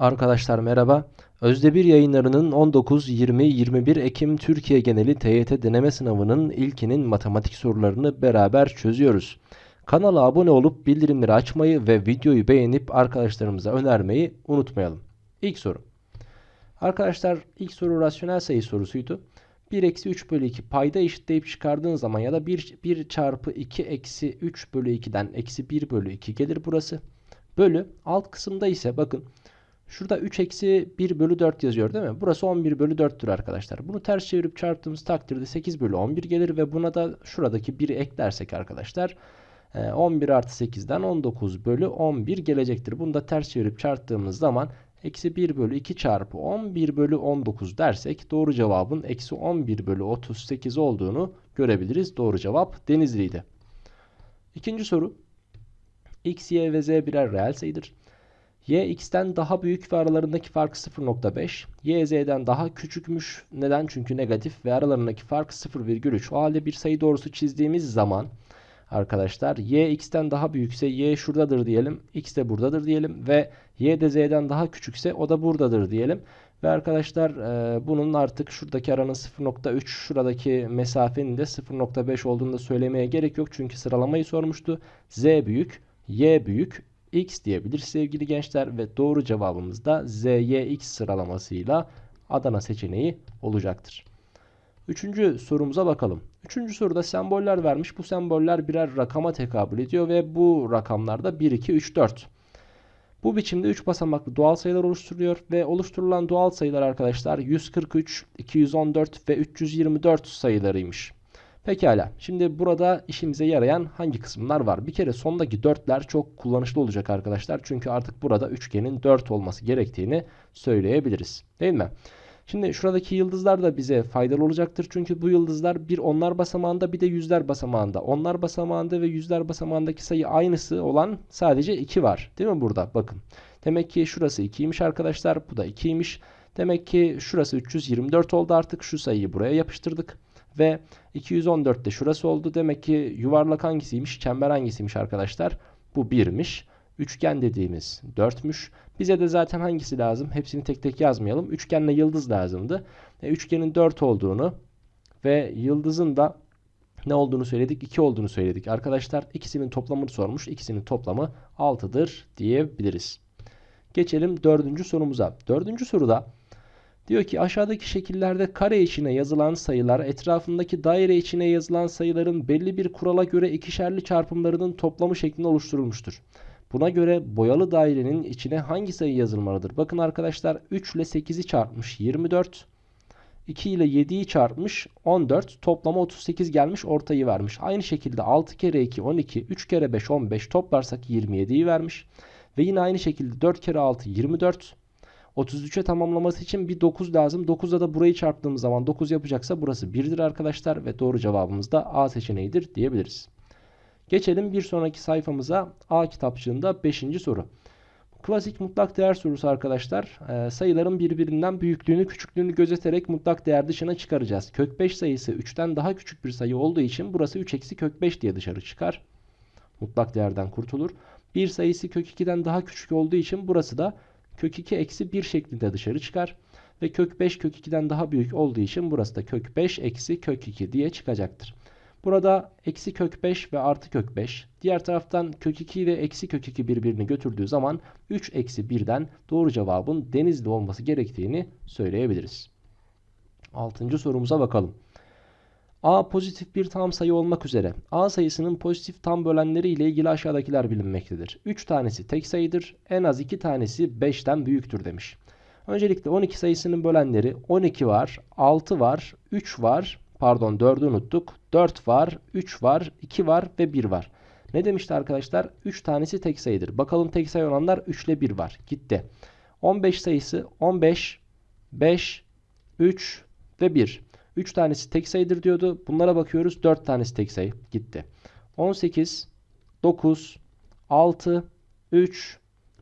Arkadaşlar merhaba. Özdebir yayınlarının 19, 20, 21 Ekim Türkiye geneli TYT deneme sınavının ilkinin matematik sorularını beraber çözüyoruz. Kanala abone olup bildirimleri açmayı ve videoyu beğenip arkadaşlarımıza önermeyi unutmayalım. İlk soru. Arkadaşlar ilk soru rasyonel sayı sorusuydu. 1 eksi 3 bölü 2 payda eşitleyip çıkardığın zaman ya da 1, 1 çarpı 2 eksi 3 bölü 2'den eksi 1 bölü 2 gelir burası. Bölü alt kısımda ise bakın Şurada 3 eksi 1 bölü 4 yazıyor değil mi? Burası 11 bölü 4'tür arkadaşlar. Bunu ters çevirip çarptığımız takdirde 8 bölü 11 gelir ve buna da şuradaki 1'i eklersek arkadaşlar 11 e, artı 8'den 19 bölü 11 gelecektir. Bunu da ters çevirip çarptığımız zaman eksi 1 bölü 2 çarpı 11 bölü 19 dersek doğru cevabın eksi 11 bölü 38 olduğunu görebiliriz. Doğru cevap Denizli'ydi. İkinci soru. X, Y ve Z birer reel sayıdır y x'ten daha büyük ve aralarındaki fark 0.5. y z'den daha küçükmüş. Neden? Çünkü negatif ve aralarındaki fark 0,3. O halde bir sayı doğrusu çizdiğimiz zaman arkadaşlar y x'ten daha büyükse y şuradadır diyelim. x de buradadır diyelim ve y de z'den daha küçükse o da buradadır diyelim. Ve arkadaşlar e, bunun artık şuradaki aranın 0.3 şuradaki mesafenin de 0.5 olduğunu da söylemeye gerek yok. Çünkü sıralamayı sormuştu. Z büyük, Y büyük, x diyebilir sevgili gençler ve doğru cevabımız da ZYX sıralamasıyla Adana seçeneği olacaktır. Üçüncü sorumuza bakalım. Üçüncü soruda semboller vermiş. Bu semboller birer rakama tekabül ediyor ve bu rakamlarda 1, 2, 3, 4. Bu biçimde 3 basamaklı doğal sayılar oluşturuyor ve oluşturulan doğal sayılar arkadaşlar 143, 214 ve 324 sayılarıymış. Pekala. Şimdi burada işimize yarayan hangi kısımlar var? Bir kere sondaki dörtler çok kullanışlı olacak arkadaşlar. Çünkü artık burada üçgenin 4 olması gerektiğini söyleyebiliriz. Değil mi? Şimdi şuradaki yıldızlar da bize faydalı olacaktır. Çünkü bu yıldızlar bir onlar basamağında bir de yüzler basamağında. Onlar basamağında ve yüzler basamağındaki sayı aynısı olan sadece 2 var. Değil mi burada? Bakın. Demek ki şurası 2'ymiş arkadaşlar. Bu da 2'ymiş. Demek ki şurası 324 oldu artık. Şu sayıyı buraya yapıştırdık. Ve 214 de şurası oldu. Demek ki yuvarlak hangisiymiş? Çember hangisiymiş arkadaşlar? Bu 1'miş. Üçgen dediğimiz 4'müş. Bize de zaten hangisi lazım? Hepsini tek tek yazmayalım. Üçgenle yıldız lazımdı. E, üçgenin 4 olduğunu ve yıldızın da ne olduğunu söyledik? 2 olduğunu söyledik. Arkadaşlar ikisinin toplamını sormuş. İkisinin toplamı 6'dır diyebiliriz. Geçelim dördüncü sorumuza. Dördüncü soruda Diyor ki aşağıdaki şekillerde kare içine yazılan sayılar etrafındaki daire içine yazılan sayıların belli bir kurala göre ikişerli çarpımlarının toplamı şeklinde oluşturulmuştur. Buna göre boyalı dairenin içine hangi sayı yazılmalıdır? Bakın arkadaşlar 3 ile 8'i çarpmış 24. 2 ile 7'yi çarpmış 14. Toplama 38 gelmiş ortayı vermiş. Aynı şekilde 6 kere 2 12. 3 kere 5 15 toplarsak 27'yi vermiş. Ve yine aynı şekilde 4 kere 6 24. 33'e tamamlaması için bir 9 lazım. 9'da da burayı çarptığımız zaman 9 yapacaksa burası 1'dir arkadaşlar ve doğru cevabımız da A seçeneğidir diyebiliriz. Geçelim bir sonraki sayfamıza A kitapçığında 5. soru. Klasik mutlak değer sorusu arkadaşlar. Ee, sayıların birbirinden büyüklüğünü küçüklüğünü gözeterek mutlak değer dışına çıkaracağız. Kök 5 sayısı 3'ten daha küçük bir sayı olduğu için burası 3 eksi kök 5 diye dışarı çıkar. Mutlak değerden kurtulur. Bir sayısı kök 2'den daha küçük olduğu için burası da kök 2 eksi 1 şeklinde dışarı çıkar. Ve kök 5 kök 2'den daha büyük olduğu için burası da kök 5 eksi kök 2 diye çıkacaktır. Burada eksi kök 5 ve artı kök 5. Diğer taraftan kök 2 ile eksi kök 2 birbirini götürdüğü zaman 3 eksi 1'den doğru cevabın denizli olması gerektiğini söyleyebiliriz. Altıncı sorumuza bakalım. A pozitif bir tam sayı olmak üzere A sayısının pozitif tam bölenleri ile ilgili aşağıdakiler bilinmektedir. 3 tanesi tek sayıdır. En az 2 tanesi 5'ten büyüktür demiş. Öncelikle 12 sayısının bölenleri 12 var, 6 var, 3 var, pardon 4'ü unuttuk. 4 var, 3 var, 2 var ve 1 var. Ne demişti arkadaşlar? 3 tanesi tek sayıdır. Bakalım tek sayı olanlar 3 ile 1 var. Gitti. 15 sayısı 15, 5, 3 ve 1. 3 tanesi tek sayıdır diyordu. Bunlara bakıyoruz. 4 tanesi tek sayı. Gitti. 18, 9, 6, 3,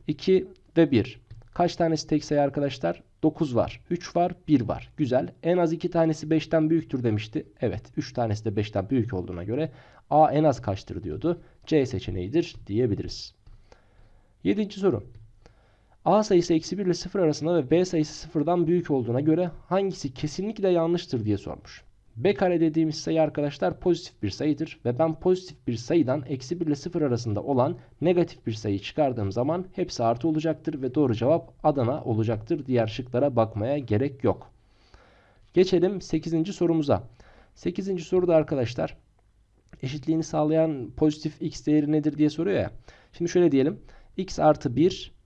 2 ve 1. Kaç tanesi tek sayı arkadaşlar? 9 var. 3 var. 1 var. Güzel. En az 2 tanesi 5'ten büyüktür demişti. Evet. 3 tanesi de 5'ten büyük olduğuna göre A en az kaçtır diyordu. C seçeneğidir diyebiliriz. 7. soru. A sayısı eksi 1 ile 0 arasında ve B sayısı 0'dan büyük olduğuna göre hangisi kesinlikle yanlıştır diye sormuş. B kare dediğimiz sayı arkadaşlar pozitif bir sayıdır ve ben pozitif bir sayıdan eksi 1 ile 0 arasında olan negatif bir sayı çıkardığım zaman hepsi artı olacaktır ve doğru cevap Adana olacaktır. Diğer şıklara bakmaya gerek yok. Geçelim 8. sorumuza. 8. soruda arkadaşlar eşitliğini sağlayan pozitif x değeri nedir diye soruyor ya. Şimdi şöyle diyelim. x artı 1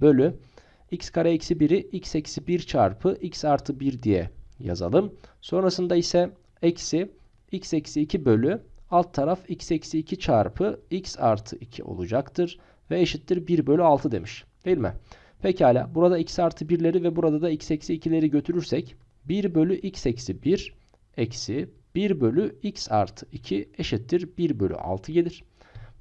bölü x kare eksi 1'i x eksi 1 çarpı x artı 1 diye yazalım. Sonrasında ise eksi x eksi 2 bölü alt taraf x eksi 2 çarpı x artı 2 olacaktır. Ve eşittir 1 bölü 6 demiş. Değil mi? Pekala burada x artı 1'leri ve burada da x eksi 2'leri götürürsek 1 bölü x eksi 1 eksi 1 bölü x artı 2 eşittir 1 bölü 6 gelir.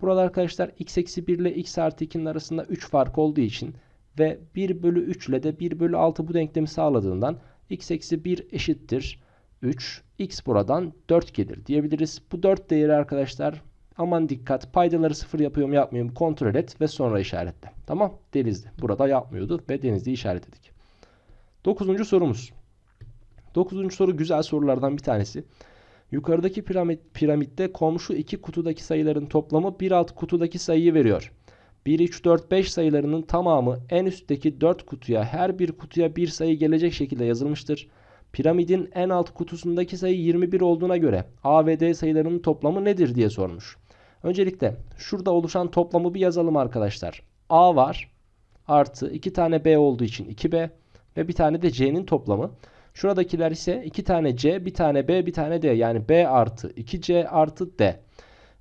Burada arkadaşlar x eksi 1 ile x artı 2'nin arasında 3 fark olduğu için ve 1 bölü 3 ile de 1 bölü 6 bu denklemi sağladığından x eksi 1 eşittir 3. x buradan 4 gelir diyebiliriz. Bu 4 değeri arkadaşlar aman dikkat paydaları 0 yapıyor mu yapmıyor mu kontrol et ve sonra işaretle. Tamam denizli. Burada yapmıyordu ve denizli işaretledik. 9. sorumuz. 9. soru güzel sorulardan bir tanesi. Yukarıdaki piramit, piramitte komşu iki kutudaki sayıların toplamı bir alt kutudaki sayıyı veriyor. 1, 3, 4, 5 sayılarının tamamı en üstteki 4 kutuya her bir kutuya bir sayı gelecek şekilde yazılmıştır. Piramidin en alt kutusundaki sayı 21 olduğuna göre A ve D sayılarının toplamı nedir diye sormuş. Öncelikle şurada oluşan toplamı bir yazalım arkadaşlar. A var artı 2 tane B olduğu için 2B ve bir tane de C'nin toplamı. Şuradakiler ise 2 tane C, bir tane B, bir tane D. Yani B artı 2C artı D.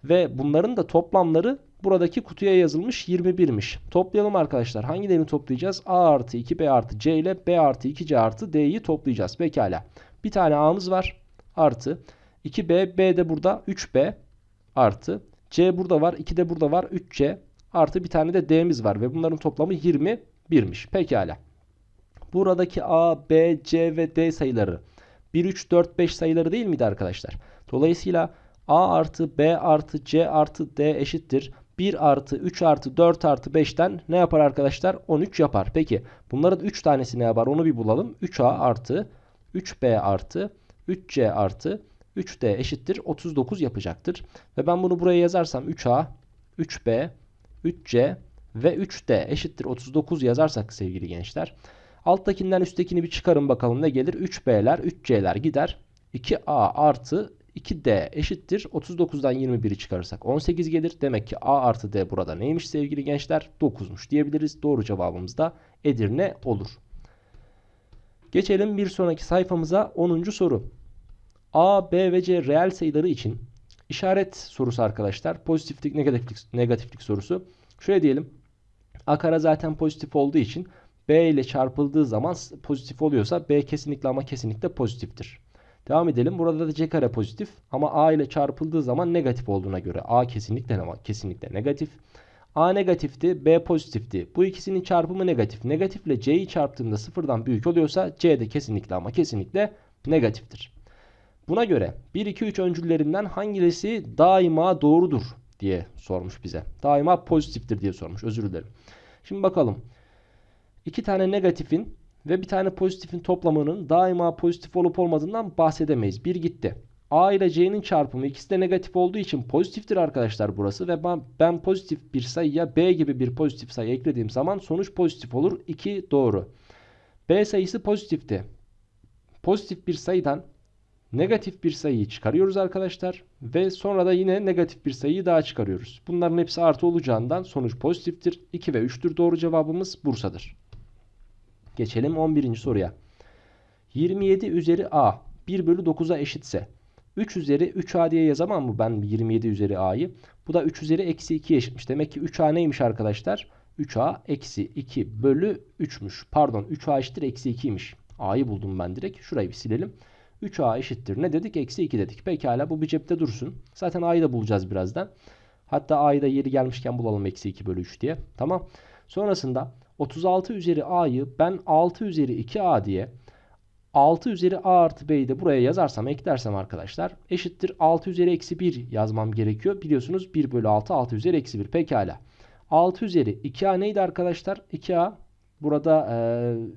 Ve bunların da toplamları buradaki kutuya yazılmış 21'miş. Toplayalım arkadaşlar. Hangilerini toplayacağız? A artı 2B artı C ile B artı 2C artı D'yi toplayacağız. Pekala. Bir tane A'mız var. Artı 2B, B de burada 3B artı C burada var. 2 de burada var. 3C artı bir tane de D'miz var. Ve bunların toplamı 21'miş. Pekala. Buradaki A, B, C ve D sayıları 1, 3, 4, 5 sayıları değil miydi arkadaşlar? Dolayısıyla A artı B artı C artı D eşittir. 1 artı 3 artı 4 artı 5'ten ne yapar arkadaşlar? 13 yapar. Peki bunların 3 tanesi ne yapar? Onu bir bulalım. 3A artı 3B artı 3C artı 3D eşittir 39 yapacaktır. Ve ben bunu buraya yazarsam 3A, 3B, 3C ve 3D eşittir 39 yazarsak sevgili gençler. Alttakinden üsttekini bir çıkarın bakalım ne gelir? 3B'ler 3C'ler gider. 2A artı 2D eşittir. 39'dan 21'i çıkarırsak 18 gelir. Demek ki A artı D burada neymiş sevgili gençler? 9'muş diyebiliriz. Doğru cevabımız da Edirne olur. Geçelim bir sonraki sayfamıza 10. soru. A, B ve C reel sayıları için işaret sorusu arkadaşlar. Pozitiflik, negatiflik, negatiflik sorusu. Şöyle diyelim. A kare zaten pozitif olduğu için B ile çarpıldığı zaman pozitif oluyorsa B kesinlikle ama kesinlikle pozitiftir. Devam edelim. Burada da C kare pozitif ama A ile çarpıldığı zaman negatif olduğuna göre A kesinlikle ama kesinlikle negatif. A negatifti, B pozitifti. Bu ikisinin çarpımı negatif. Negatifle C'yi çarptığımda sıfırdan büyük oluyorsa C de kesinlikle ama kesinlikle negatiftir. Buna göre 1, 2, 3 öncüllerinden hangisi daima doğrudur diye sormuş bize. Daima pozitiftir diye sormuş. Özür dilerim. Şimdi bakalım. İki tane negatifin ve bir tane pozitifin toplamının daima pozitif olup olmadığından bahsedemeyiz. Bir gitti. A ile C'nin çarpımı ikisi de negatif olduğu için pozitiftir arkadaşlar burası. Ve ben, ben pozitif bir sayıya B gibi bir pozitif sayı eklediğim zaman sonuç pozitif olur. 2 doğru. B sayısı pozitifti. Pozitif bir sayıdan negatif bir sayıyı çıkarıyoruz arkadaşlar. Ve sonra da yine negatif bir sayıyı daha çıkarıyoruz. Bunların hepsi artı olacağından sonuç pozitiftir. 2 ve 3'tür. Doğru cevabımız Bursa'dır. Geçelim 11. soruya. 27 üzeri a 1 bölü 9'a eşitse 3 üzeri 3a diye yazamam mı ben 27 üzeri a'yı? Bu da 3 üzeri eksi 2 eşitmiş. Demek ki 3a neymiş arkadaşlar? 3a eksi 2 bölü 3'müş. Pardon 3a eşittir eksi 2'ymiş. a'yı buldum ben direkt. Şurayı bir silelim. 3a eşittir. Ne dedik? Eksi 2 dedik. Pekala bu bir cepte dursun. Zaten a'yı da bulacağız birazdan. Hatta a'yı da yeri gelmişken bulalım eksi 2 bölü 3 diye. Tamam. Sonrasında 36 üzeri a'yı ben 6 üzeri 2a diye 6 üzeri a artı b'yi de buraya yazarsam eklersem arkadaşlar eşittir 6 üzeri eksi 1 yazmam gerekiyor. Biliyorsunuz 1 bölü 6 6 üzeri eksi 1 pekala. 6 üzeri 2a neydi arkadaşlar? 2a Burada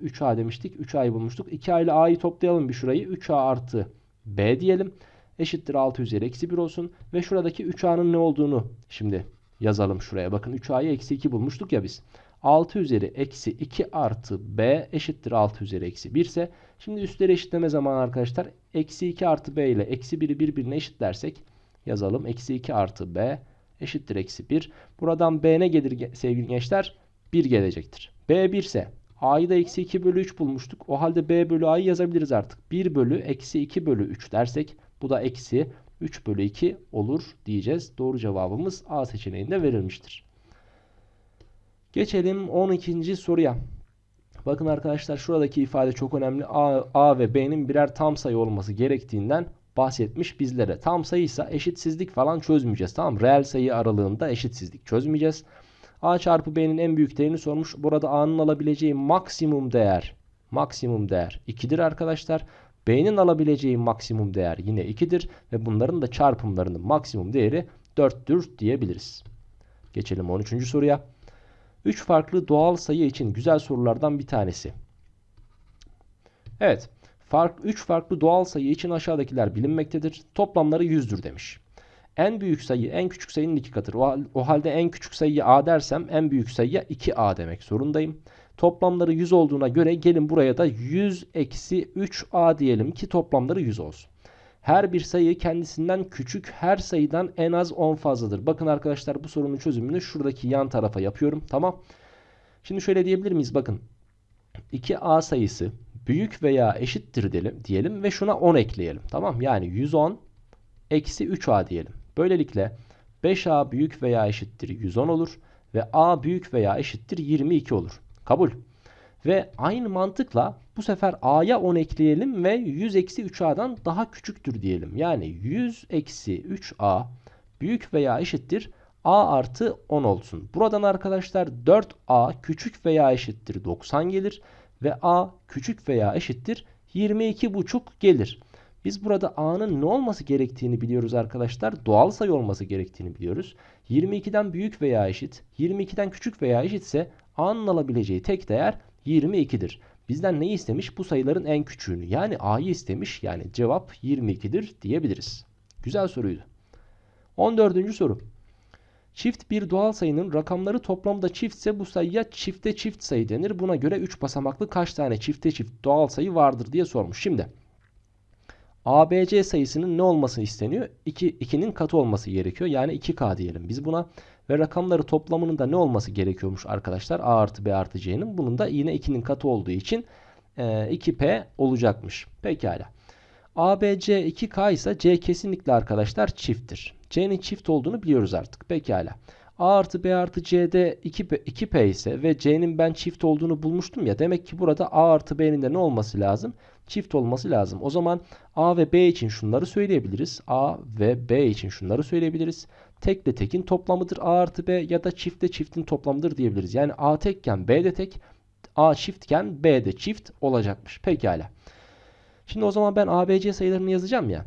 e, 3A demiştik. 3A'yı bulmuştuk. 2A ile A'yı toplayalım bir şurayı. 3A artı B diyelim. Eşittir 6 üzeri eksi 1 olsun. Ve şuradaki 3A'nın ne olduğunu şimdi yazalım şuraya. Bakın 3A'yı eksi 2 bulmuştuk ya biz. 6 üzeri eksi 2 artı B eşittir 6 üzeri eksi 1 ise şimdi üstleri eşitleme zamanı arkadaşlar. Eksi 2 artı B ile eksi 1'i birbirine eşitlersek yazalım. Eksi 2 artı B eşittir eksi 1. Buradan B ne gelir sevgili gençler? 1 gelecektir. B 1 ise A'yı da eksi 2 bölü 3 bulmuştuk. O halde B bölü A'yı yazabiliriz artık. 1 bölü eksi 2 bölü 3 dersek bu da eksi 3 bölü 2 olur diyeceğiz. Doğru cevabımız A seçeneğinde verilmiştir. Geçelim 12. soruya. Bakın arkadaşlar şuradaki ifade çok önemli. A, A ve B'nin birer tam sayı olması gerektiğinden bahsetmiş bizlere. Tam sayıysa eşitsizlik falan çözmeyeceğiz. Tamam Reel sayı aralığında eşitsizlik çözmeyeceğiz. A çarpı B'nin en büyük değerini sormuş. Burada A'nın alabileceği maksimum değer maksimum değer 2'dir arkadaşlar. B'nin alabileceği maksimum değer yine 2'dir ve bunların da çarpımlarının maksimum değeri 4'tür diyebiliriz. Geçelim 13. soruya. 3 farklı doğal sayı için güzel sorulardan bir tanesi. Evet. Fark, 3 farklı doğal sayı için aşağıdakiler bilinmektedir. Toplamları 100'dür demiş. En büyük sayı en küçük sayının iki katıdır. O, o halde en küçük sayıya a dersem en büyük sayıya 2a demek zorundayım. Toplamları 100 olduğuna göre gelin buraya da 100 eksi 3a diyelim ki toplamları 100 olsun. Her bir sayı kendisinden küçük her sayıdan en az 10 fazladır. Bakın arkadaşlar bu sorunun çözümünü şuradaki yan tarafa yapıyorum. Tamam. Şimdi şöyle diyebilir miyiz? Bakın 2a sayısı büyük veya eşittir diyelim, diyelim ve şuna 10 ekleyelim. Tamam yani 110 eksi 3a diyelim. Böylelikle 5a büyük veya eşittir 110 olur ve a büyük veya eşittir 22 olur. Kabul. Ve aynı mantıkla bu sefer a'ya 10 ekleyelim ve 100 eksi 3a'dan daha küçüktür diyelim. Yani 100 eksi 3a büyük veya eşittir a artı 10 olsun. Buradan arkadaşlar 4a küçük veya eşittir 90 gelir ve a küçük veya eşittir 22,5 gelir. Biz burada a'nın ne olması gerektiğini biliyoruz arkadaşlar. Doğal sayı olması gerektiğini biliyoruz. 22'den büyük veya eşit, 22'den küçük veya eşitse a'nın alabileceği tek değer 22'dir. Bizden neyi istemiş? Bu sayıların en küçüğünü. Yani a'yı istemiş. Yani cevap 22'dir diyebiliriz. Güzel soruydu. 14. soru. Çift bir doğal sayının rakamları toplamda çiftse bu sayıya çifte çift sayı denir. Buna göre 3 basamaklı kaç tane çifte çift doğal sayı vardır diye sormuş. Şimdi ABC sayısının ne olması isteniyor? 2, 2'nin katı olması gerekiyor. Yani 2K diyelim biz buna. Ve rakamları toplamının da ne olması gerekiyormuş arkadaşlar? A artı B artı C'nin. Bunun da yine 2'nin katı olduğu için e, 2P olacakmış. Pekala. ABC 2K ise C kesinlikle arkadaşlar çifttir. C'nin çift olduğunu biliyoruz artık. Pekala. A artı B artı C'de 2P, 2P ise ve C'nin ben çift olduğunu bulmuştum ya. Demek ki burada A artı B'nin de ne olması lazım? Çift olması lazım. O zaman A ve B için şunları söyleyebiliriz. A ve B için şunları söyleyebiliriz. Tekle tekin toplamıdır A artı B ya da çiftle çiftin toplamıdır diyebiliriz. Yani A tekken B de tek, A çiftken B de çift olacakmış. Pekala. Şimdi o zaman ben ABC sayılarını yazacağım ya.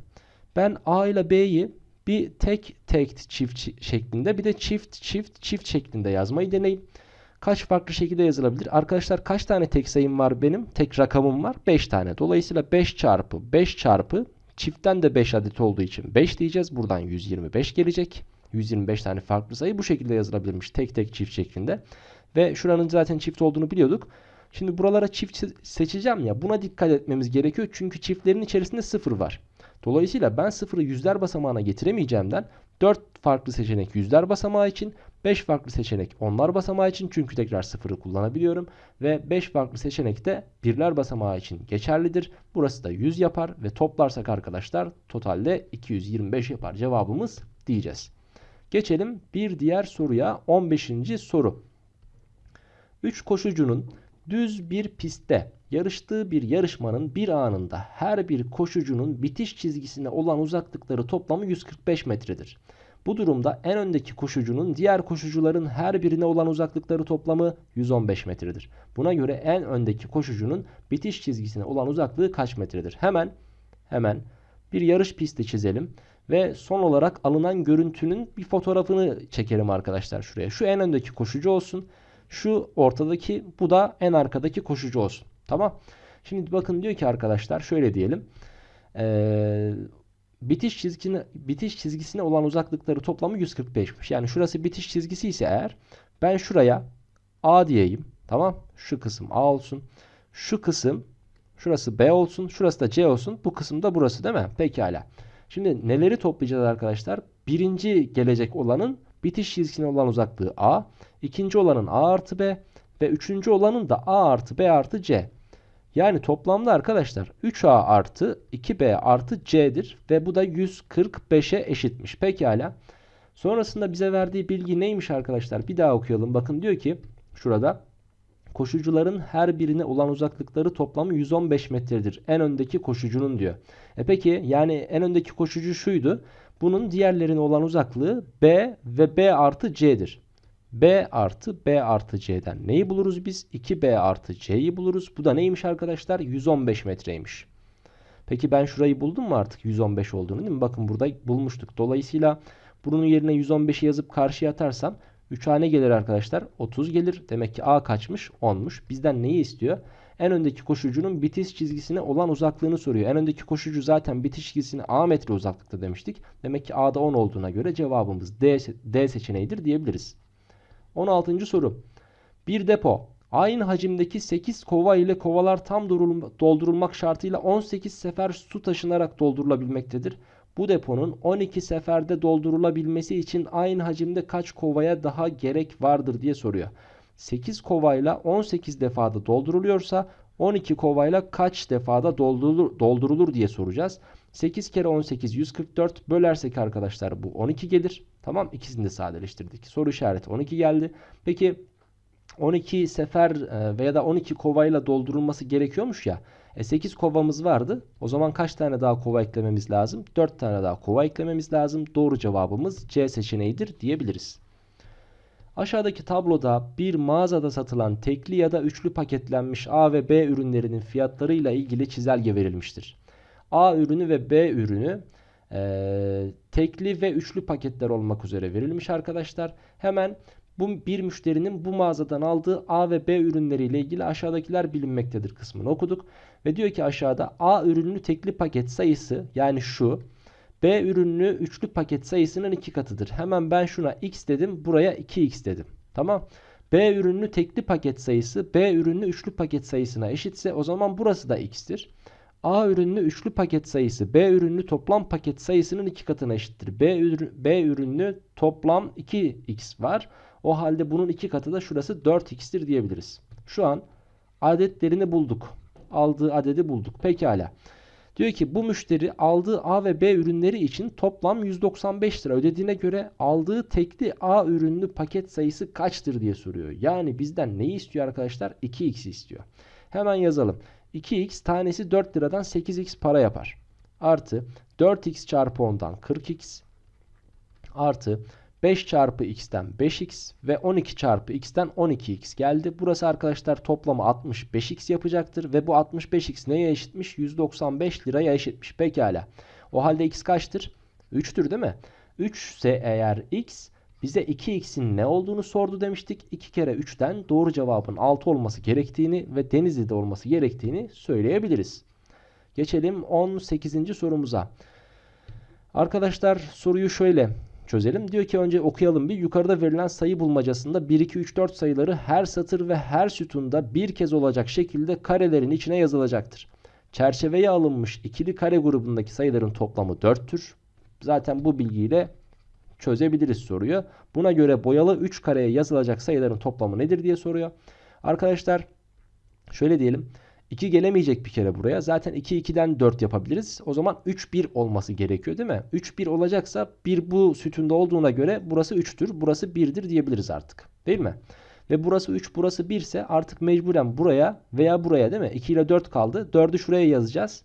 Ben A ile B'yi bir tek tek çift şeklinde bir de çift çift çift şeklinde yazmayı deneyim. Kaç farklı şekilde yazılabilir? Arkadaşlar kaç tane tek sayım var benim? Tek rakamım var. 5 tane. Dolayısıyla 5 çarpı 5 çarpı çiftten de 5 adet olduğu için 5 diyeceğiz. Buradan 125 gelecek. 125 tane farklı sayı bu şekilde yazılabilirmiş. Tek tek çift şeklinde. Ve şuranın zaten çift olduğunu biliyorduk. Şimdi buralara çift seçeceğim ya buna dikkat etmemiz gerekiyor. Çünkü çiftlerin içerisinde sıfır var. Dolayısıyla ben sıfırı yüzler basamağına getiremeyeceğimden 4 farklı seçenek yüzler basamağı için 5 farklı seçenek onlar basamağı için çünkü tekrar sıfırı kullanabiliyorum. Ve 5 farklı seçenek de birler basamağı için geçerlidir. Burası da 100 yapar ve toplarsak arkadaşlar totalde 225 yapar cevabımız diyeceğiz. Geçelim bir diğer soruya 15. soru. 3 koşucunun düz bir pistte yarıştığı bir yarışmanın bir anında her bir koşucunun bitiş çizgisine olan uzaklıkları toplamı 145 metredir. Bu durumda en öndeki koşucunun diğer koşucuların her birine olan uzaklıkları toplamı 115 metredir. Buna göre en öndeki koşucunun bitiş çizgisine olan uzaklığı kaç metredir? Hemen hemen bir yarış pisti çizelim ve son olarak alınan görüntünün bir fotoğrafını çekelim arkadaşlar şuraya. Şu en öndeki koşucu olsun. Şu ortadaki bu da en arkadaki koşucu olsun. Tamam. Şimdi bakın diyor ki arkadaşlar şöyle diyelim. Ee, bitiş çizgisine bitiş çizgisine olan uzaklıkları toplamı 145'miş. Yani şurası bitiş çizgisi ise eğer ben şuraya A diyeyim. Tamam. Şu kısım A olsun. Şu kısım şurası B olsun. Şurası da C olsun. Bu kısım da burası değil mi? Pekala. Şimdi neleri toplayacağız arkadaşlar? Birinci gelecek olanın bitiş çizgisine olan uzaklığı A. ikinci olanın A artı B. Ve üçüncü olanın da A artı B artı C. Yani toplamda arkadaşlar 3A artı 2B artı C'dir. Ve bu da 145'e eşitmiş. Pekala. Sonrasında bize verdiği bilgi neymiş arkadaşlar? Bir daha okuyalım. Bakın diyor ki şurada koşucuların her birine olan uzaklıkları toplamı 115 metredir. En öndeki koşucunun diyor. E peki yani en öndeki koşucu şuydu. Bunun diğerlerine olan uzaklığı B ve B artı C'dir. B artı B artı C'den neyi buluruz biz? 2B artı C'yi buluruz. Bu da neymiş arkadaşlar? 115 metreymiş. Peki ben şurayı buldum mu artık 115 olduğunu değil mi? Bakın burada bulmuştuk. Dolayısıyla bunun yerine 115'i yazıp karşıya atarsam 3 hane gelir arkadaşlar. 30 gelir. Demek ki A kaçmış? 10'muş. Bizden neyi istiyor? En öndeki koşucunun bitiş çizgisine olan uzaklığını soruyor. En öndeki koşucu zaten bitiş çizgisine A metre uzaklıkta demiştik. Demek ki A'da 10 olduğuna göre cevabımız D, D seçeneğidir diyebiliriz. 16. soru. Bir depo aynı hacimdeki 8 kova ile kovalar tam doldurulmak şartıyla 18 sefer su taşınarak doldurulabilmektedir. Bu deponun 12 seferde doldurulabilmesi için aynı hacimde kaç kovaya daha gerek vardır diye soruyor. 8 kovayla 18 defada dolduruluyorsa 12 kovayla kaç defada doldurulur, doldurulur diye soracağız. 8 kere 18 144 bölersek arkadaşlar bu 12 gelir. Tamam ikisini de sadeleştirdik. Soru işareti 12 geldi. Peki 12 sefer e, veya da 12 kovayla doldurulması gerekiyormuş ya. E 8 kovamız vardı. O zaman kaç tane daha kova eklememiz lazım? 4 tane daha kova eklememiz lazım. Doğru cevabımız C seçeneğidir diyebiliriz. Aşağıdaki tabloda bir mağazada satılan tekli ya da üçlü paketlenmiş A ve B ürünlerinin fiyatlarıyla ilgili çizelge verilmiştir. A ürünü ve B ürünü e, tekli ve üçlü paketler olmak üzere verilmiş arkadaşlar. Hemen bu bir müşterinin bu mağazadan aldığı A ve B ürünleriyle ilgili aşağıdakiler bilinmektedir kısmını okuduk. Ve diyor ki aşağıda A ürünlü tekli paket sayısı yani şu B ürünlü üçlü paket sayısının iki katıdır. Hemen ben şuna x dedim buraya 2x dedim. Tamam. B ürünlü tekli paket sayısı B ürünlü üçlü paket sayısına eşitse o zaman burası da x'tir. A ürünlü üçlü paket sayısı B ürünlü toplam paket sayısının iki katına eşittir. B, ürün, B ürünlü toplam 2x var. O halde bunun iki katı da şurası 4x'tir diyebiliriz. Şu an adetlerini bulduk. Aldığı adedi bulduk. Pekala. Diyor ki bu müşteri aldığı A ve B ürünleri için toplam 195 lira ödediğine göre aldığı tekli A ürünlü paket sayısı kaçtır diye soruyor. Yani bizden neyi istiyor arkadaşlar? 2x istiyor. Hemen yazalım. 2x tanesi 4 liradan 8x para yapar. Artı 4x çarpı 10'dan 40x artı 5 çarpı x'ten 5x ve 12 çarpı x'ten 12x geldi. Burası arkadaşlar toplamı 65x yapacaktır. Ve bu 65x neye eşitmiş? 195 liraya eşitmiş. Pekala. O halde x kaçtır? 3'tür değil mi? 3 ise eğer x bize 2x'in ne olduğunu sordu demiştik. 2 kere 3'ten doğru cevabın 6 olması gerektiğini ve Denizli'de olması gerektiğini söyleyebiliriz. Geçelim 18. sorumuza. Arkadaşlar soruyu şöyle çözelim. Diyor ki önce okuyalım bir. Yukarıda verilen sayı bulmacasında 1, 2, 3, 4 sayıları her satır ve her sütunda bir kez olacak şekilde karelerin içine yazılacaktır. Çerçeveye alınmış ikili kare grubundaki sayıların toplamı 4'tür. Zaten bu bilgiyle çözebiliriz soruyu. Buna göre boyalı 3 kareye yazılacak sayıların toplamı nedir diye soruyor. Arkadaşlar şöyle diyelim. 2 gelemeyecek bir kere buraya. Zaten 2 2'den 4 yapabiliriz. O zaman 3 1 olması gerekiyor değil mi? 3 1 olacaksa 1 bu sütunda olduğuna göre burası 3'tür. Burası 1'dir diyebiliriz artık. Değil mi? Ve burası 3 burası 1 ise artık mecburen buraya veya buraya değil mi? 2 ile 4 kaldı. 4'ü şuraya yazacağız.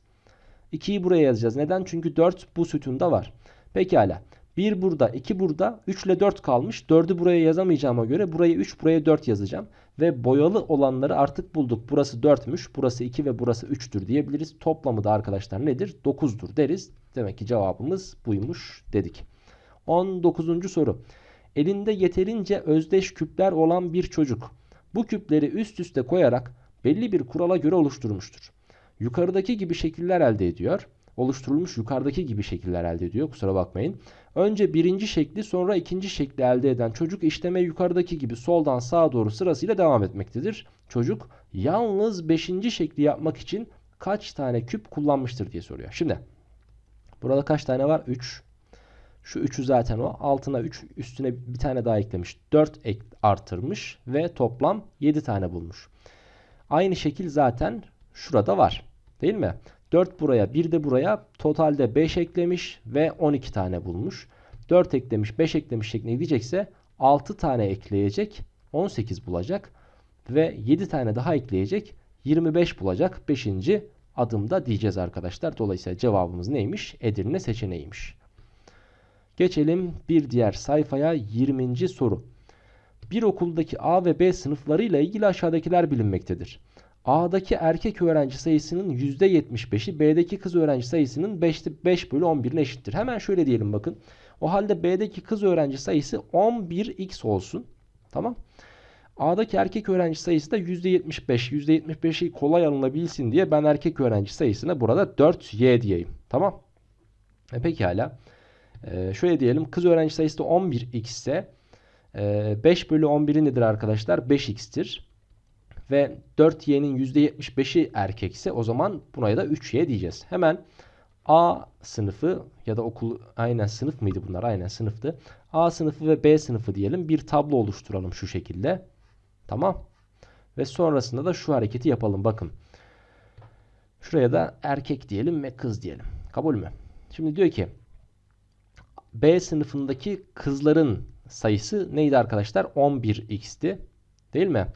2'yi buraya yazacağız. Neden? Çünkü 4 bu sütunda var. Pekala. 1 burada, 2 burada, 3 ile 4 kalmış. 4'ü buraya yazamayacağıma göre buraya 3, buraya 4 yazacağım. Ve boyalı olanları artık bulduk. Burası 4'müş, burası 2 ve burası 3'tür diyebiliriz. Toplamı da arkadaşlar nedir? 9'dur deriz. Demek ki cevabımız buymuş dedik. 19. soru. Elinde yeterince özdeş küpler olan bir çocuk bu küpleri üst üste koyarak belli bir kurala göre oluşturmuştur. Yukarıdaki gibi şekiller elde ediyor. Oluşturulmuş yukarıdaki gibi şekiller elde ediyor. Kusura bakmayın. Önce birinci şekli sonra ikinci şekli elde eden çocuk işleme yukarıdaki gibi soldan sağa doğru sırasıyla devam etmektedir. Çocuk yalnız beşinci şekli yapmak için kaç tane küp kullanmıştır diye soruyor. Şimdi burada kaç tane var? 3. Şu 3'ü zaten o. Altına 3 üstüne bir tane daha eklemiş. 4 ek artırmış ve toplam 7 tane bulmuş. Aynı şekil zaten şurada var. Değil mi? 4 buraya 1 de buraya totalde 5 eklemiş ve 12 tane bulmuş. 4 eklemiş 5 eklemiş şeklinde gidecekse 6 tane ekleyecek 18 bulacak ve 7 tane daha ekleyecek 25 bulacak 5. adımda diyeceğiz arkadaşlar. Dolayısıyla cevabımız neymiş? Edirne seçeneğiymiş. Geçelim bir diğer sayfaya 20. soru. Bir okuldaki A ve B sınıflarıyla ilgili aşağıdakiler bilinmektedir. A'daki erkek öğrenci sayısının %75'i B'deki kız öğrenci sayısının 5'te 5 bölü 11'ine eşittir. Hemen şöyle diyelim bakın. O halde B'deki kız öğrenci sayısı 11x olsun. Tamam. A'daki erkek öğrenci sayısı da %75. %75'i kolay alınabilsin diye ben erkek öğrenci sayısına burada 4y diyeyim. Tamam. E pekala. Ee, şöyle diyelim. Kız öğrenci sayısı da 11x ise e, 5 bölü 11'i nedir arkadaşlar? 5x'tir. Ve 4y'nin %75'i erkekse o zaman buna da 3y diyeceğiz. Hemen A sınıfı ya da okul aynen sınıf mıydı bunlar? Aynen sınıftı. A sınıfı ve B sınıfı diyelim. Bir tablo oluşturalım şu şekilde. Tamam. Ve sonrasında da şu hareketi yapalım. Bakın. Şuraya da erkek diyelim ve kız diyelim. Kabul mü? Şimdi diyor ki B sınıfındaki kızların sayısı neydi arkadaşlar? 11x'ti. Değil mi?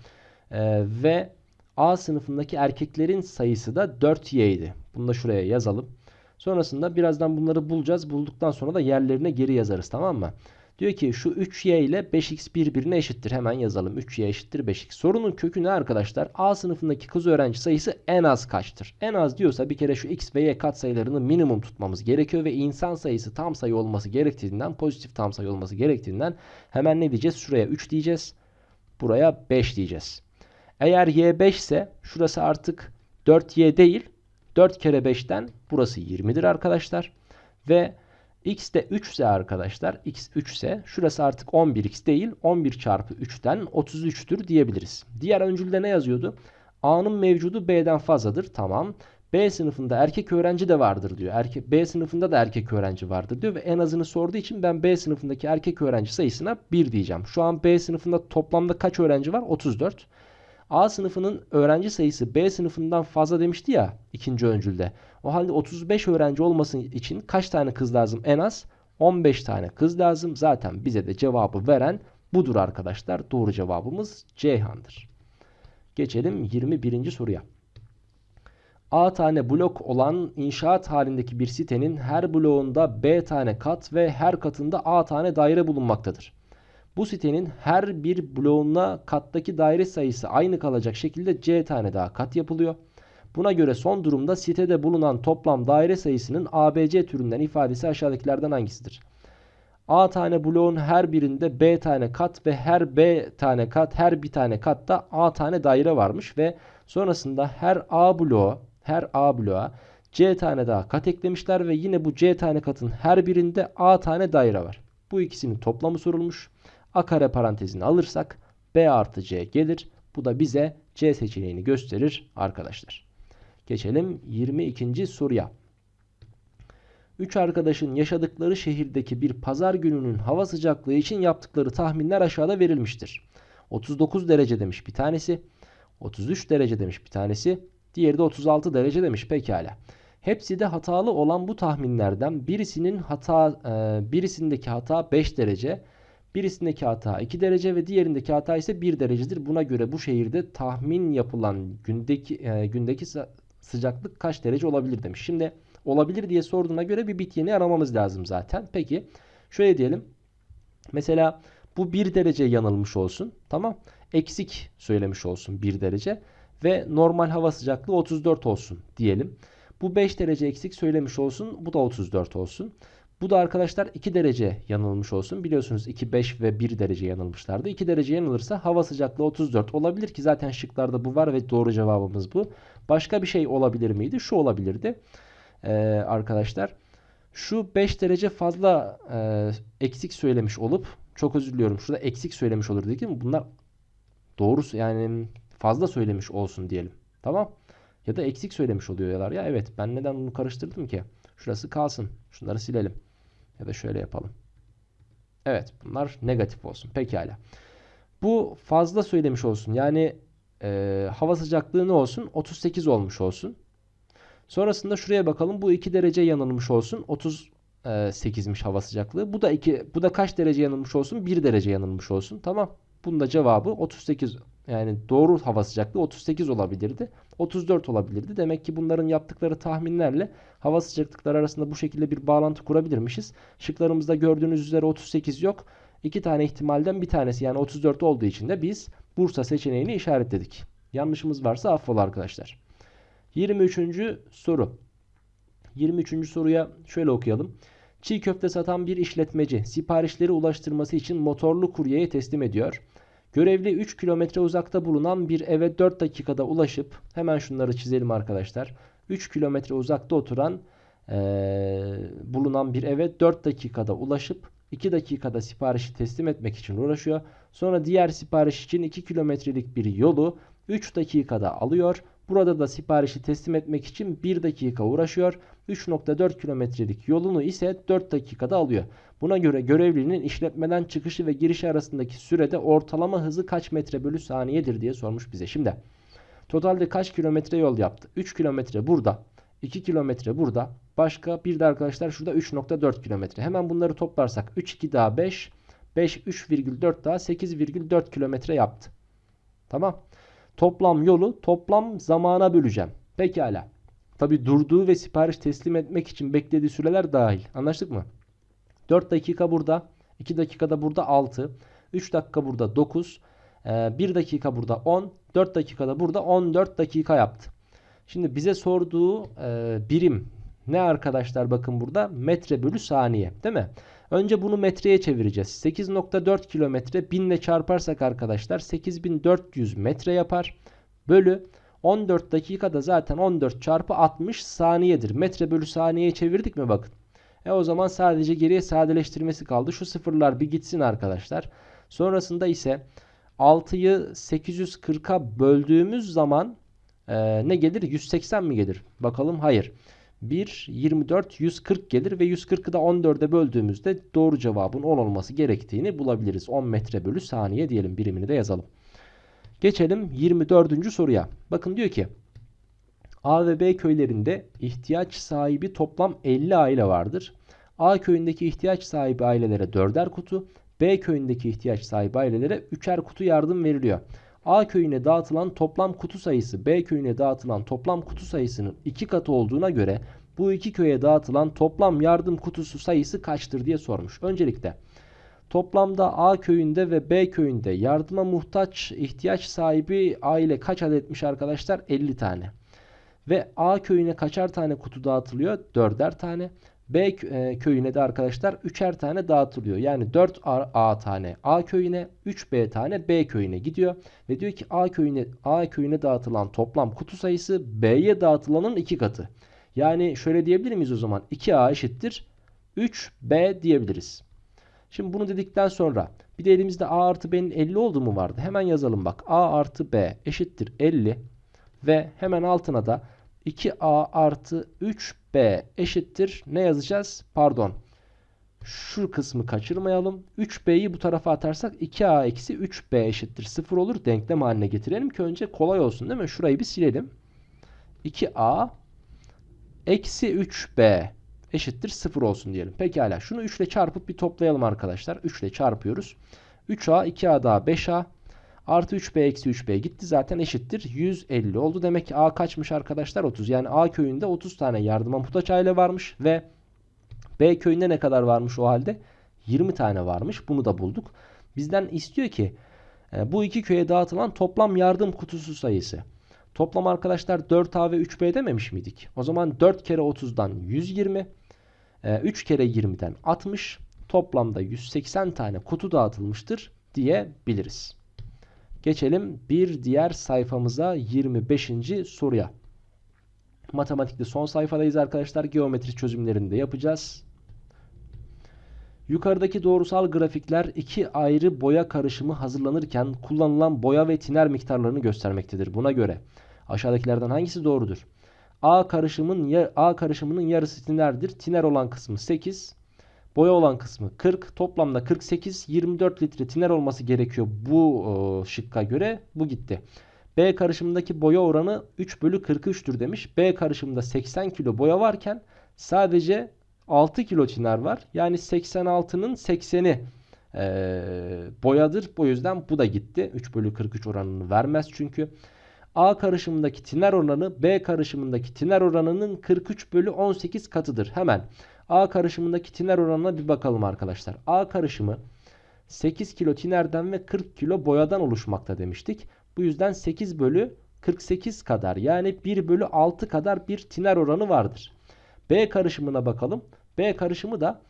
Ee, ve A sınıfındaki erkeklerin sayısı da 4y idi. Bunu da şuraya yazalım. Sonrasında birazdan bunları bulacağız. Bulduktan sonra da yerlerine geri yazarız tamam mı? Diyor ki şu 3y ile 5x birbirine eşittir. Hemen yazalım. 3y eşittir 5x. Sorunun kökü ne arkadaşlar? A sınıfındaki kız öğrenci sayısı en az kaçtır? En az diyorsa bir kere şu x ve y katsayılarını minimum tutmamız gerekiyor ve insan sayısı tam sayı olması gerektiğinden, pozitif tam sayı olması gerektiğinden hemen ne diyeceğiz? Şuraya 3 diyeceğiz. Buraya 5 diyeceğiz. Eğer y 5 ise şurası artık 4y değil 4 kere 5'ten burası 20'dir arkadaşlar. Ve x de 3 ise arkadaşlar x 3 ise şurası artık 11x değil 11 çarpı 3'ten 33'tür diyebiliriz. Diğer öncülde ne yazıyordu? A'nın mevcudu B'den fazladır. Tamam. B sınıfında erkek öğrenci de vardır diyor. Erkek, B sınıfında da erkek öğrenci vardır diyor ve en azını sorduğu için ben B sınıfındaki erkek öğrenci sayısına 1 diyeceğim. Şu an B sınıfında toplamda kaç öğrenci var? 34. A sınıfının öğrenci sayısı B sınıfından fazla demişti ya ikinci öncülde. O halde 35 öğrenci olması için kaç tane kız lazım? En az 15 tane kız lazım. Zaten bize de cevabı veren budur arkadaşlar. Doğru cevabımız Ceyhan'dır. Geçelim 21. soruya. A tane blok olan inşaat halindeki bir sitenin her bloğunda B tane kat ve her katında A tane daire bulunmaktadır. Bu sitenin her bir bloğuna kattaki daire sayısı aynı kalacak şekilde C tane daha kat yapılıyor. Buna göre son durumda sitede bulunan toplam daire sayısının ABC türünden ifadesi aşağıdakilerden hangisidir? A tane bloğun her birinde B tane kat ve her B tane kat her bir tane katta A tane daire varmış ve sonrasında her A bloğu her A bloğa C tane daha kat eklemişler ve yine bu C tane katın her birinde A tane daire var. Bu ikisinin toplamı sorulmuş. A kare parantezini alırsak B artı C gelir. Bu da bize C seçeneğini gösterir arkadaşlar. Geçelim 22. soruya. 3 arkadaşın yaşadıkları şehirdeki bir pazar gününün hava sıcaklığı için yaptıkları tahminler aşağıda verilmiştir. 39 derece demiş bir tanesi. 33 derece demiş bir tanesi. Diğeri de 36 derece demiş pekala. Hepsi de hatalı olan bu tahminlerden birisinin hata e, birisindeki hata 5 derece, birisindeki hata 2 derece ve diğerindeki hata ise 1 derecedir. Buna göre bu şehirde tahmin yapılan gündeki e, gündeki sıcaklık kaç derece olabilir demiş. Şimdi olabilir diye sorduğuna göre bir bit yeni aramamız lazım zaten. Peki şöyle diyelim. Mesela bu 1 derece yanılmış olsun. Tamam. Eksik söylemiş olsun 1 derece. Ve normal hava sıcaklığı 34 olsun diyelim. Bu 5 derece eksik söylemiş olsun. Bu da 34 olsun. Bu da arkadaşlar 2 derece yanılmış olsun. Biliyorsunuz 2, 5 ve 1 derece yanılmışlardı. 2 derece yanılırsa hava sıcaklığı 34 olabilir ki zaten şıklarda bu var ve doğru cevabımız bu. Başka bir şey olabilir miydi? Şu olabilirdi. Ee, arkadaşlar şu 5 derece fazla e, eksik söylemiş olup çok özür diliyorum. Şurada eksik söylemiş olur değil mi? Bunlar doğrusu yani fazla söylemiş olsun diyelim. Tamam. Ya da eksik söylemiş oluyorlar ya. Evet ben neden bunu karıştırdım ki? Şurası kalsın. Şunları silelim. Ya da şöyle yapalım. Evet bunlar negatif olsun. Pekala. Bu fazla söylemiş olsun. Yani e, hava sıcaklığı ne olsun? 38 olmuş olsun. Sonrasında şuraya bakalım. Bu 2 derece yanılmış olsun. 38'miş hava sıcaklığı. Bu da 2 bu da kaç derece yanılmış olsun? 1 derece yanılmış olsun. Tamam. Bunun da cevabı 38 yani doğru hava sıcaklığı 38 olabilirdi. 34 olabilirdi. Demek ki bunların yaptıkları tahminlerle hava sıcaklıkları arasında bu şekilde bir bağlantı kurabilirmişiz. Şıklarımızda gördüğünüz üzere 38 yok. İki tane ihtimalden bir tanesi yani 34 olduğu için de biz Bursa seçeneğini işaretledik. Yanlışımız varsa affola arkadaşlar. 23. soru. 23. soruya şöyle okuyalım. Çiğ köfte satan bir işletmeci siparişleri ulaştırması için motorlu kuryeye teslim ediyor. Görevli 3 kilometre uzakta bulunan bir eve 4 dakikada ulaşıp hemen şunları çizelim arkadaşlar. 3 kilometre uzakta oturan ee, bulunan bir eve 4 dakikada ulaşıp 2 dakikada siparişi teslim etmek için uğraşıyor. Sonra diğer sipariş için 2 kilometrelik bir yolu 3 dakikada alıyor. Burada da siparişi teslim etmek için 1 dakika uğraşıyor. 3.4 kilometrelik yolunu ise 4 dakikada alıyor. Buna göre görevlinin işletmeden çıkışı ve girişi arasındaki sürede ortalama hızı kaç metre bölü saniyedir diye sormuş bize. Şimdi totalde kaç kilometre yol yaptı? 3 kilometre burada. 2 kilometre burada. Başka bir de arkadaşlar şurada 3.4 kilometre. Hemen bunları toplarsak 3 2 daha 5. 5 3,4 daha 8,4 kilometre yaptı. Tamam. Toplam yolu toplam zamana böleceğim. Pekala. Tabi durduğu ve sipariş teslim etmek için beklediği süreler dahil. Anlaştık mı? 4 dakika burada. 2 dakikada burada 6. 3 dakika burada 9. 1 dakika burada 10. 4 dakikada burada 14 dakika yaptı. Şimdi bize sorduğu e, birim ne arkadaşlar bakın burada metre bölü saniye değil mi? Önce bunu metreye çevireceğiz. 8.4 kilometre 1000 ile çarparsak arkadaşlar 8400 metre yapar. Bölü 14 dakikada zaten 14 çarpı 60 saniyedir. Metre bölü saniyeye çevirdik mi bakın. E o zaman sadece geriye sadeleştirmesi kaldı. Şu sıfırlar bir gitsin arkadaşlar. Sonrasında ise 6'yı 840'a böldüğümüz zaman e, ne gelir? 180 mi gelir? Bakalım hayır. 1, 24, 140 gelir ve 140'ı da 14'e böldüğümüzde doğru cevabın 10 olması gerektiğini bulabiliriz. 10 metre bölü saniye diyelim birimini de yazalım. Geçelim 24. soruya. Bakın diyor ki A ve B köylerinde ihtiyaç sahibi toplam 50 aile vardır. A köyündeki ihtiyaç sahibi ailelere 4'er kutu, B köyündeki ihtiyaç sahibi ailelere 3'er kutu yardım veriliyor. A köyüne dağıtılan toplam kutu sayısı B köyüne dağıtılan toplam kutu sayısının 2 katı olduğuna göre bu iki köye dağıtılan toplam yardım kutusu sayısı kaçtır diye sormuş. Öncelikle toplamda A köyünde ve B köyünde yardıma muhtaç ihtiyaç sahibi aile kaç adetmiş arkadaşlar? 50 tane. Ve A köyüne kaçar tane kutu dağıtılıyor? 4'er tane. B e, köyüne de arkadaşlar 3'er tane dağıtılıyor. Yani 4 A tane A köyüne, 3 B tane B köyüne gidiyor ve diyor ki A köyüne A köyüne dağıtılan toplam kutu sayısı B'ye dağıtılanın 2 katı. Yani şöyle diyebilir miyiz o zaman? 2A eşittir 3B diyebiliriz. Şimdi bunu dedikten sonra bir de elimizde A artı B'nin 50 olduğu mu vardı? Hemen yazalım bak. A artı B eşittir 50 ve hemen altına da 2A artı 3B eşittir. Ne yazacağız? Pardon. Şu kısmı kaçırmayalım. 3B'yi bu tarafa atarsak 2A eksi 3B eşittir. 0 olur. Denklem haline getirelim ki önce kolay olsun değil mi? Şurayı bir silelim. 2A eksi 3B eşittir 0 olsun diyelim. Pekala. Şunu 3 ile çarpıp bir toplayalım arkadaşlar. 3 ile çarpıyoruz. 3A 2A daha 5A Artı 3B eksi 3B gitti zaten eşittir 150 oldu. Demek ki A kaçmış arkadaşlar 30. Yani A köyünde 30 tane yardıma muhtaç aile varmış ve B köyünde ne kadar varmış o halde? 20 tane varmış. Bunu da bulduk. Bizden istiyor ki e, bu iki köye dağıtılan toplam yardım kutusu sayısı. Toplam arkadaşlar 4A ve 3B dememiş miydik? O zaman 4 kere 30'dan 120. E, 3 kere 20'den 60. Toplamda 180 tane kutu dağıtılmıştır diyebiliriz. Geçelim bir diğer sayfamıza 25. soruya. Matematikte son sayfadayız arkadaşlar. Geometri çözümlerini de yapacağız. Yukarıdaki doğrusal grafikler iki ayrı boya karışımı hazırlanırken kullanılan boya ve tiner miktarlarını göstermektedir. Buna göre aşağıdakilerden hangisi doğrudur? A karışımın A karışımının yarısı tinerdir. Tiner olan kısmı 8, boya olan kısmı 40. Toplamda 48, 24 litre tiner olması gerekiyor bu o, şıkka göre. Bu gitti. B karışımındaki boya oranı 3 bölü 43'tür demiş. B karışımında 80 kilo boya varken sadece 6 kilo tiner var. Yani 86'nın 80'i e, boyadır. Bu yüzden bu da gitti. 3 bölü 43 oranını vermez çünkü. A karışımındaki tiner oranı B karışımındaki tiner oranının 43 bölü 18 katıdır. Hemen A karışımındaki tiner oranına bir bakalım arkadaşlar. A karışımı 8 kilo tinerden ve 40 kilo boyadan oluşmakta demiştik. Bu yüzden 8 bölü 48 kadar yani 1 bölü 6 kadar bir tiner oranı vardır. B karışımına bakalım. B karışımı da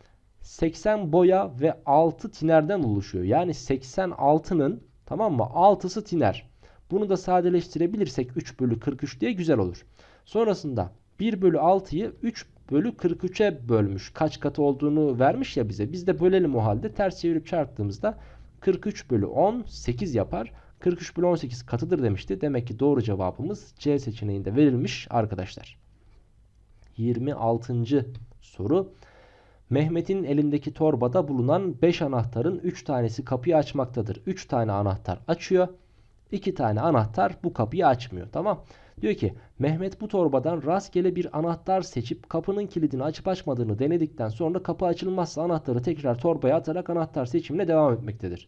80 boya ve 6 tinerden oluşuyor. Yani 86'nın tamam mı 6'sı tiner. Bunu da sadeleştirebilirsek 3 bölü 43 diye güzel olur. Sonrasında 1 bölü 6'yı 3 bölü 43'e bölmüş. Kaç katı olduğunu vermiş ya bize. Biz de bölelim o halde. Ters çevirip çarptığımızda 43 bölü 10 8 yapar. 43 bölü 18 katıdır demişti. Demek ki doğru cevabımız C seçeneğinde verilmiş arkadaşlar. 26. soru. Mehmet'in elindeki torbada bulunan 5 anahtarın 3 tanesi kapıyı açmaktadır. 3 tane anahtar açıyor. 2 tane anahtar bu kapıyı açmıyor. Tamam. Diyor ki Mehmet bu torbadan rastgele bir anahtar seçip kapının kilidini açıp açmadığını denedikten sonra kapı açılmazsa anahtarı tekrar torbaya atarak anahtar seçimine devam etmektedir.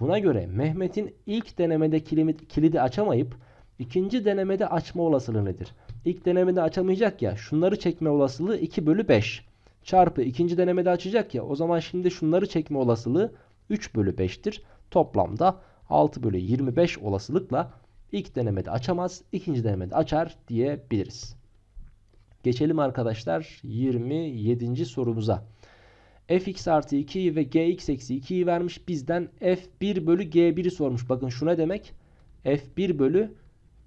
Buna göre Mehmet'in ilk denemede kilidi açamayıp ikinci denemede açma olasılığı nedir? İlk denemede açamayacak ya şunları çekme olasılığı 2 bölü 5 çarpı ikinci denemede açacak ya o zaman şimdi şunları çekme olasılığı 3 bölü 5'tir. Toplamda 6 bölü 25 olasılıkla ilk denemede açamaz ikinci denemede açar diyebiliriz. Geçelim arkadaşlar 27. sorumuza. fx artı 2 ve gx eksi 2'yi vermiş bizden f1 bölü g1'i sormuş. Bakın şu ne demek? f1 bölü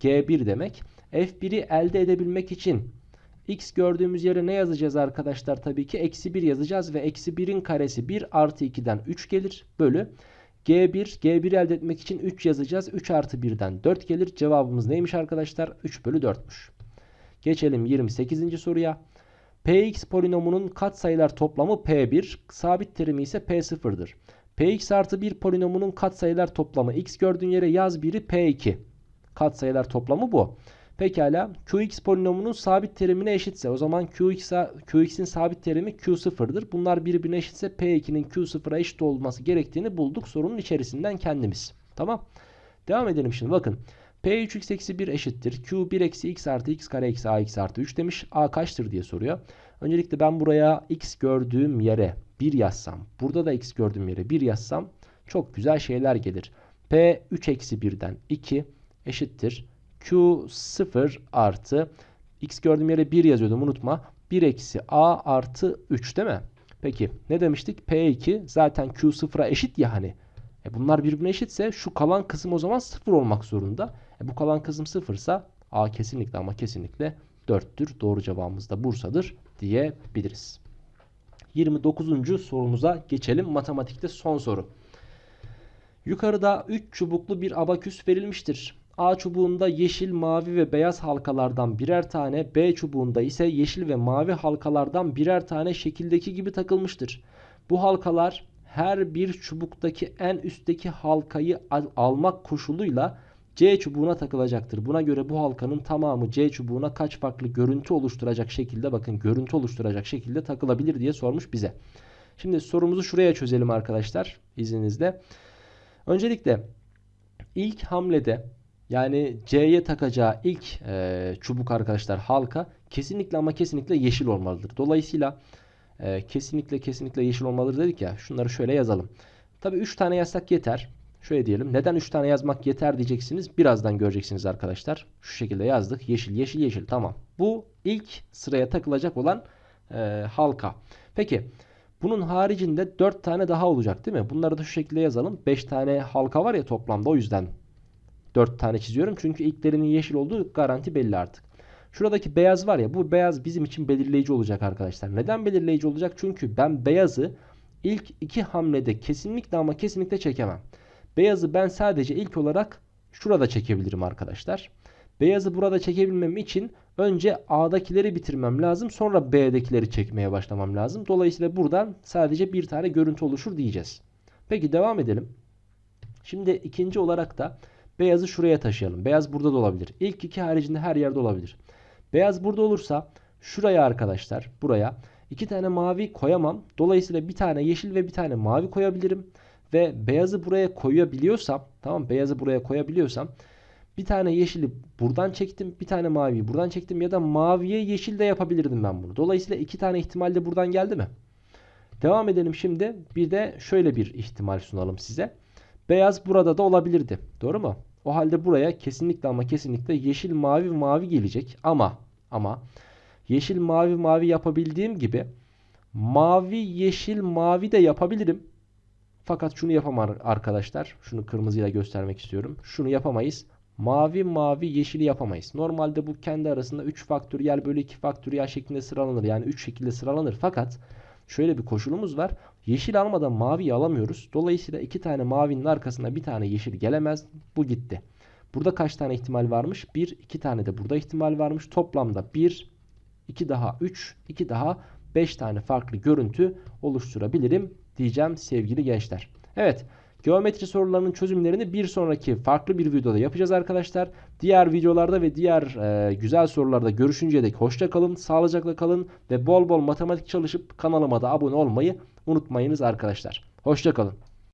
g1 demek. f1'i elde edebilmek için x gördüğümüz yere ne yazacağız arkadaşlar? Tabii ki eksi 1 yazacağız ve eksi 1'in karesi 1 artı 2'den 3 gelir bölü. G1, G1 elde etmek için 3 yazacağız. 3 artı 1'den 4 gelir. Cevabımız neymiş arkadaşlar? 3 bölü 4'müş. Geçelim 28. soruya. Px polinomunun katsayılar toplamı P1, sabit terimi ise P0'dır. Px artı 1 polinomunun katsayılar toplamı x gördüğün yere yaz 1'i P2. Katsayılar toplamı bu. Pekala Qx polinomunun sabit terimine eşitse o zaman Qx'in sabit terimi Q0'dır. Bunlar birbirine eşitse P2'nin Q0'a eşit olması gerektiğini bulduk sorunun içerisinden kendimiz. Tamam. Devam edelim şimdi bakın. P3x eksi 1 eşittir. Q1 eksi x artı x kare eksi ax artı 3 demiş. A kaçtır diye soruyor. Öncelikle ben buraya x gördüğüm yere 1 yazsam. Burada da x gördüğüm yere 1 yazsam. Çok güzel şeyler gelir. P 3 eksi 1'den 2 eşittir. Q0 artı x gördüğüm yere 1 yazıyordum unutma. 1 eksi a artı 3 değil mi? Peki ne demiştik? P2 zaten Q0'a eşit ya hani. E bunlar birbirine eşitse şu kalan kısım o zaman 0 olmak zorunda. E bu kalan kısım 0 ise a kesinlikle ama kesinlikle 4'tür. Doğru cevabımız da Bursa'dır diyebiliriz. 29. sorumuza geçelim. Matematikte son soru. Yukarıda 3 çubuklu bir abaküs verilmiştir. A çubuğunda yeşil, mavi ve beyaz halkalardan birer tane, B çubuğunda ise yeşil ve mavi halkalardan birer tane şekildeki gibi takılmıştır. Bu halkalar her bir çubuktaki en üstteki halkayı al almak koşuluyla C çubuğuna takılacaktır. Buna göre bu halkanın tamamı C çubuğuna kaç farklı görüntü oluşturacak şekilde bakın görüntü oluşturacak şekilde takılabilir diye sormuş bize. Şimdi sorumuzu şuraya çözelim arkadaşlar izninizle. Öncelikle ilk hamlede yani C'ye takacağı ilk e, çubuk arkadaşlar halka kesinlikle ama kesinlikle yeşil olmalıdır. Dolayısıyla e, kesinlikle kesinlikle yeşil olmalıdır dedik ya. Şunları şöyle yazalım. Tabi 3 tane yazsak yeter. Şöyle diyelim. Neden 3 tane yazmak yeter diyeceksiniz. Birazdan göreceksiniz arkadaşlar. Şu şekilde yazdık. Yeşil yeşil yeşil tamam. Bu ilk sıraya takılacak olan e, halka. Peki bunun haricinde 4 tane daha olacak değil mi? Bunları da şu şekilde yazalım. 5 tane halka var ya toplamda o yüzden 4 tane çiziyorum. Çünkü ilklerinin yeşil olduğu garanti belli artık. Şuradaki beyaz var ya bu beyaz bizim için belirleyici olacak arkadaşlar. Neden belirleyici olacak? Çünkü ben beyazı ilk iki hamlede kesinlikle ama kesinlikle çekemem. Beyazı ben sadece ilk olarak şurada çekebilirim arkadaşlar. Beyazı burada çekebilmem için önce A'dakileri bitirmem lazım. Sonra B'dekileri çekmeye başlamam lazım. Dolayısıyla buradan sadece bir tane görüntü oluşur diyeceğiz. Peki devam edelim. Şimdi ikinci olarak da beyazı şuraya taşıyalım. Beyaz burada da olabilir. İlk iki haricinde her yerde olabilir. Beyaz burada olursa şuraya arkadaşlar buraya iki tane mavi koyamam. Dolayısıyla bir tane yeşil ve bir tane mavi koyabilirim. Ve beyazı buraya koyabiliyorsam tamam beyazı buraya koyabiliyorsam bir tane yeşili buradan çektim. Bir tane maviyi buradan çektim. Ya da maviye yeşil de yapabilirdim ben bunu. Dolayısıyla iki tane ihtimal de buradan geldi mi? Devam edelim şimdi. Bir de şöyle bir ihtimal sunalım size. Beyaz burada da olabilirdi. Doğru mu? O halde buraya kesinlikle ama kesinlikle yeşil mavi mavi gelecek. Ama ama yeşil mavi mavi yapabildiğim gibi mavi yeşil mavi de yapabilirim. Fakat şunu yapamam arkadaşlar. Şunu kırmızıyla göstermek istiyorum. Şunu yapamayız. Mavi mavi yeşili yapamayız. Normalde bu kendi arasında 3 faktöriyel bölü 2 faktöriyel şeklinde sıralanır. Yani 3 şekilde sıralanır. Fakat şöyle bir koşulumuz var. Yeşil almadan maviyi alamıyoruz. Dolayısıyla iki tane mavinin arkasına bir tane yeşil gelemez. Bu gitti. Burada kaç tane ihtimal varmış? 1, 2 tane de burada ihtimal varmış. Toplamda 1, 2 daha 3, 2 daha 5 tane farklı görüntü oluşturabilirim diyeceğim sevgili gençler. Evet. Geometri sorularının çözümlerini bir sonraki farklı bir videoda yapacağız arkadaşlar. Diğer videolarda ve diğer e, güzel sorularda görüşünceye dek hoşça kalın, sağlıcakla kalın ve bol bol matematik çalışıp kanalıma da abone olmayı unutmayınız arkadaşlar. Hoşça kalın.